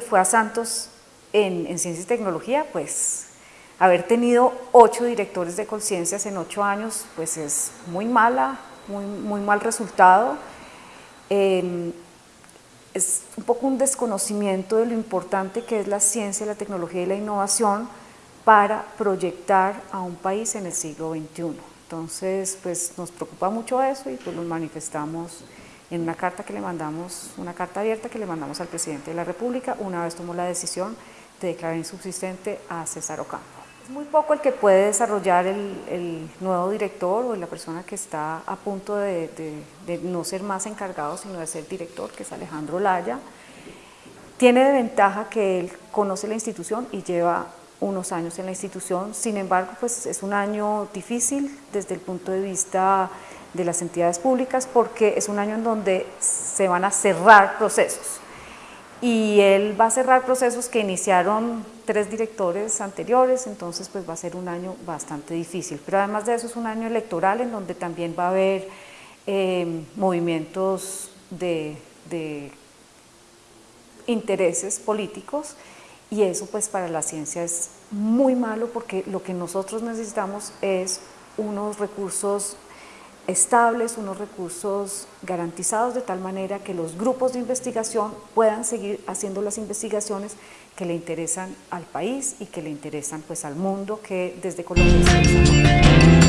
fue a Santos en, en ciencia y tecnología, pues haber tenido ocho directores de conciencias en ocho años, pues es muy mala, muy, muy mal resultado. Eh, es un poco un desconocimiento de lo importante que es la ciencia, la tecnología y la innovación para proyectar a un país en el siglo XXI. Entonces, pues nos preocupa mucho eso y pues lo manifestamos en una carta que le mandamos, una carta abierta que le mandamos al presidente de la República una vez tomó la decisión de declarar insubsistente a César Ocampo. Es muy poco el que puede desarrollar el, nuevo director o la persona que está a punto de, no ser más encargado, sino de ser director, que es Alejandro Laya. Tiene de ventaja que él conoce la institución y lleva unos años en la institución, sin embargo, pues es un año difícil desde el punto de vista de las entidades públicas porque es un año en donde se van a cerrar procesos y él va a cerrar procesos que iniciaron tres directores anteriores, entonces pues va a ser un año bastante difícil. Pero además de eso es un año electoral en donde también va a haber eh, movimientos de, de intereses políticos y eso pues para la ciencia es muy malo porque lo que nosotros necesitamos es unos recursos estables, unos recursos garantizados de tal manera que los grupos de investigación puedan seguir haciendo las investigaciones que le interesan al país y que le interesan pues al mundo que desde Colombia se